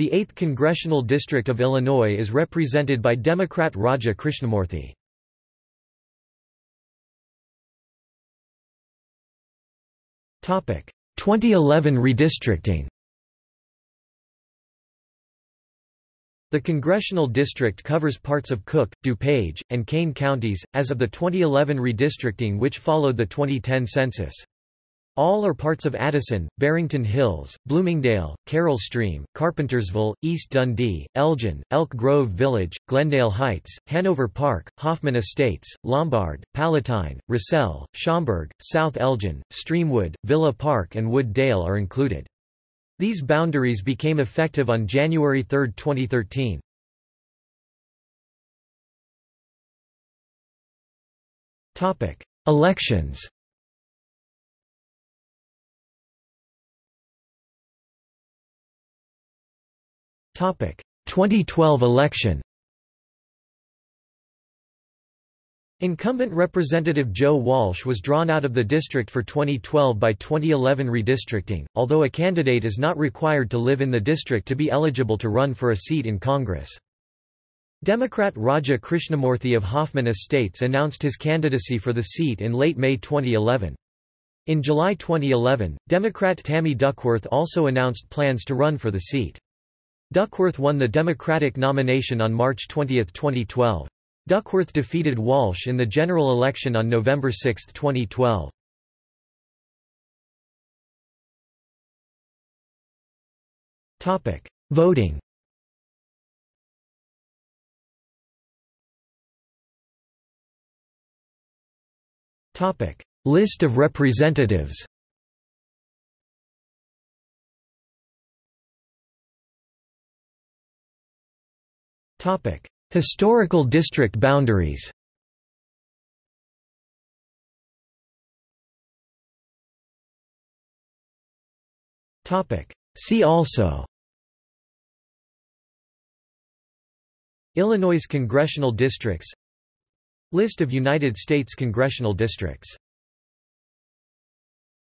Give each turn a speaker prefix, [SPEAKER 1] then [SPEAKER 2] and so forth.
[SPEAKER 1] The 8th Congressional District of Illinois is represented by Democrat Raja Krishnamoorthi. Topic: 2011 redistricting. The congressional district covers parts of Cook, DuPage, and Kane counties, as of the 2011 redistricting which followed the 2010 census. All are parts of Addison, Barrington Hills, Bloomingdale, Carol Stream, Carpentersville, East Dundee, Elgin, Elk Grove Village, Glendale Heights, Hanover Park, Hoffman Estates, Lombard, Palatine, Roselle, Schaumburg, South Elgin, Streamwood, Villa Park and Wood Dale are included. These boundaries became effective on January 3, 2013. Elections 2012 election Incumbent Representative Joe Walsh was drawn out of the district for 2012 by 2011 redistricting, although a candidate is not required to live in the district to be eligible to run for a seat in Congress. Democrat Raja Krishnamoorthi of Hoffman Estates announced his candidacy for the seat in late May 2011. In July 2011, Democrat Tammy Duckworth also announced plans to run for the seat. Duckworth won the Democratic nomination on March 20, 2012. Duckworth defeated Walsh in the general election on November 6, 2012. Topic: Voting. Topic: List of representatives. Topic: Historical district boundaries Topic: See also Illinois congressional districts List of United States congressional districts